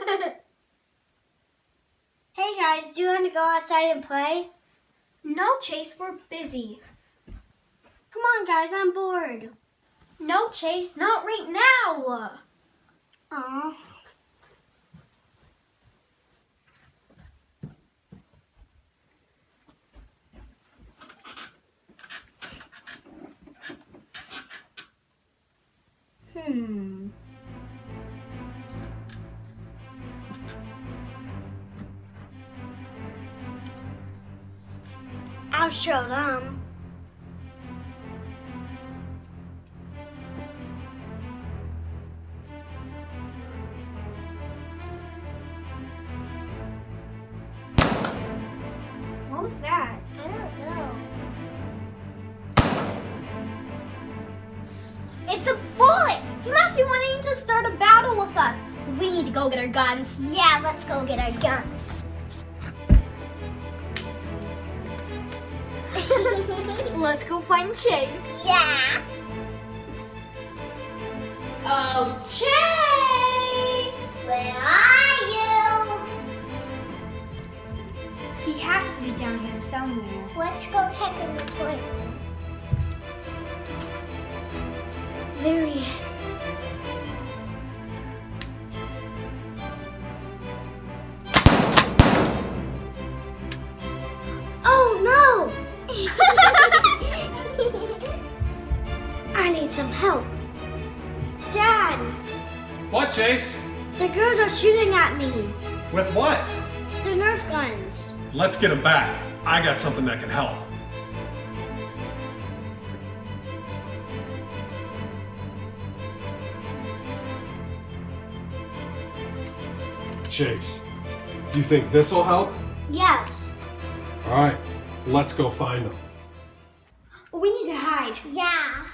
hey guys, do you want to go outside and play? No, Chase, we're busy. Come on guys, I'm bored. No, Chase, not right now. Aw. Hmm. I'll show them. What was that? I don't know. It's a bullet! He must be wanting to start a battle with us. We need to go get our guns. Yeah, let's go get our gun. Let's go find Chase. yeah. Oh, Chase! Where are you? He has to be down here somewhere. Let's go check in the toilet. There he is. What, Chase? the girls are shooting at me. With what? The Nerf guns. Let's get them back. I got something that can help. Chase, do you think this will help? Yes. All right, let's go find them. We need to hide. Yeah.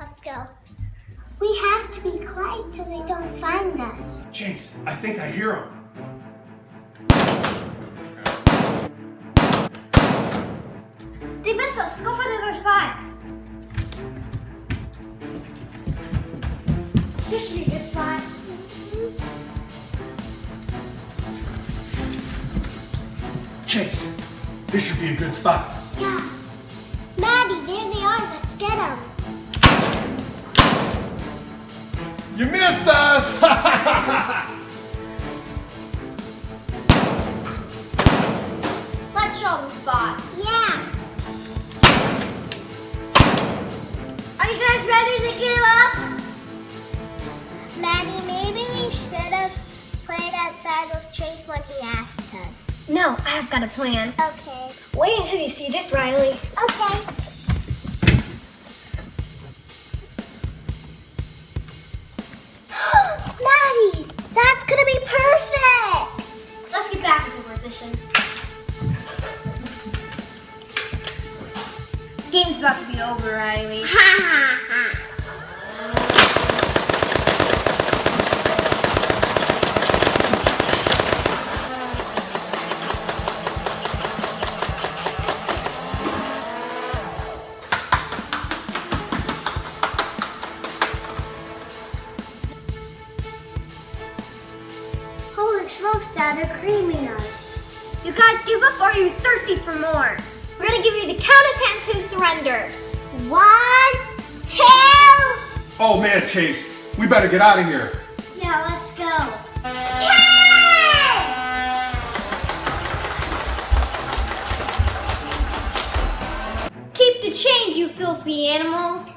Let's go. We have to be quiet so they don't find us. Chase, I think I hear him. They missed us. Go find another spot. This should be a good spot. Chase, this should be a good spot. Yeah. Maddie, there they are. Let's get them. You missed us! Let's show them spots. Yeah. Are you guys ready to give up? Maddie, maybe we should have played outside with Chase when he asked us. No, I've got a plan. Okay. Wait until you see this, Riley. Okay. Position. Game's about to be over, Riley. Ha ha ha. Holy smokes, Dad, they're creaming us. You guys give up or are you thirsty for more? We're gonna give you the count of ten to surrender. One, two. oh man, Chase, we better get out of here. Yeah, let's go. Keep the change, you filthy animals.